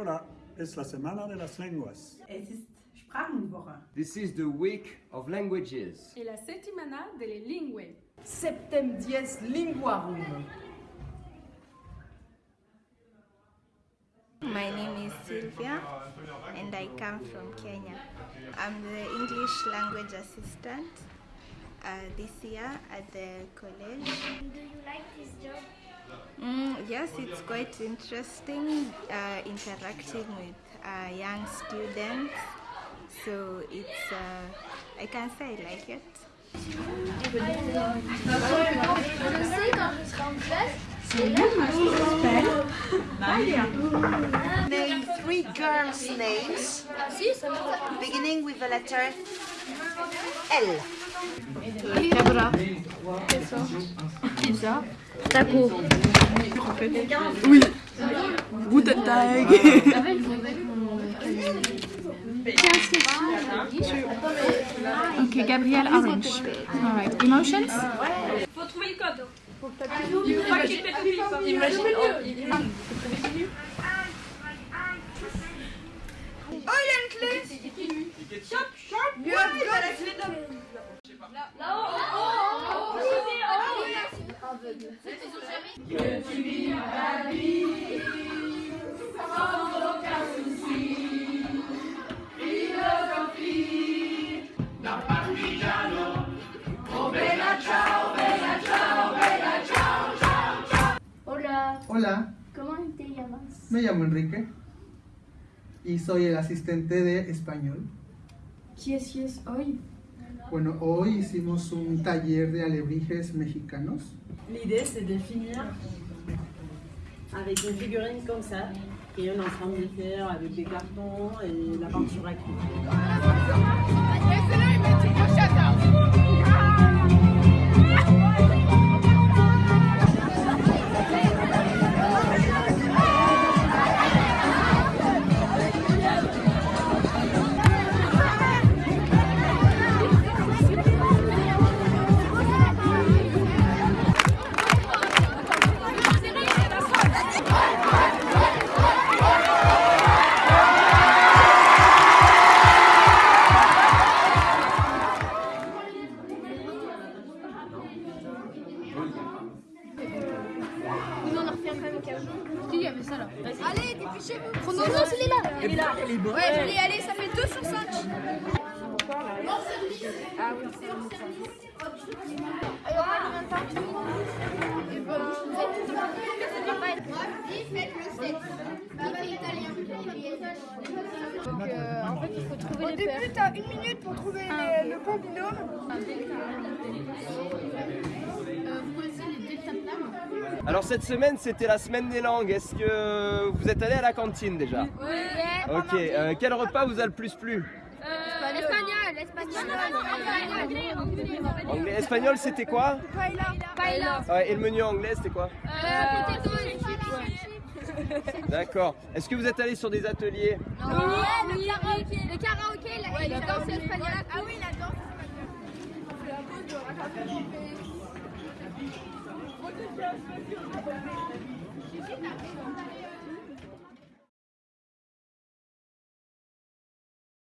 Hola, es la semana de las lenguas. Es ist Sprachenwoche. This is the week of languages. e la settimana delle lingue. Septem dies linguarum. My name is Sylvia and I come from Kenya. I'm the English language assistant uh, this year at the college. Do you like this job? Mm, yes, it's quite interesting uh, interacting with uh, young students. So it's, uh, I can say I like it. Three girls' names beginning with the letter L. Guten Tag. Okay, Gabrielle Orange. All right. Emotions? Faut trouver le code. Il faut pas qu'il pète Imagine. Hola, Hola, ¿cómo te llamas? me llamo Enrique y soy el asistente de español. Qui es hoy? Bueno, hoy hicimos un taller de alebrijes mexicanos. L'idée, c'est de finir avec une figurine comme ça, et on est en train de faire avec des cartons et la peinture. Oui, on en refait quand même quelques jours. il y avait ça là Allez, dépêchez-vous. Chrononos, il est là. Il est là. Ouais, je l'ai, allez, ça fait 2 sur 5. Ah oui, c'est Alors, on combien de temps Et faites le 7. Papa italien. Donc, euh, en fait, il faut trouver les. Au début, t'as une minute pour trouver le bon binôme. Alors cette semaine, c'était la semaine des langues. Est-ce que vous êtes allé à la cantine déjà Oui. Ok. euh, quel repas vous a le plus plu? L'espagnol, l'espagnol. Anglais, espagnol, c'était quoi? Paella. Ouais, Et le menu anglais, c'était quoi? Euh, chips. D'accord. Est-ce que vous êtes allé sur des ateliers? Non. Ouais, le karaoké. Le karaoké, la, la danse espagnole. Ah oui, la danse espagnole. Thank you.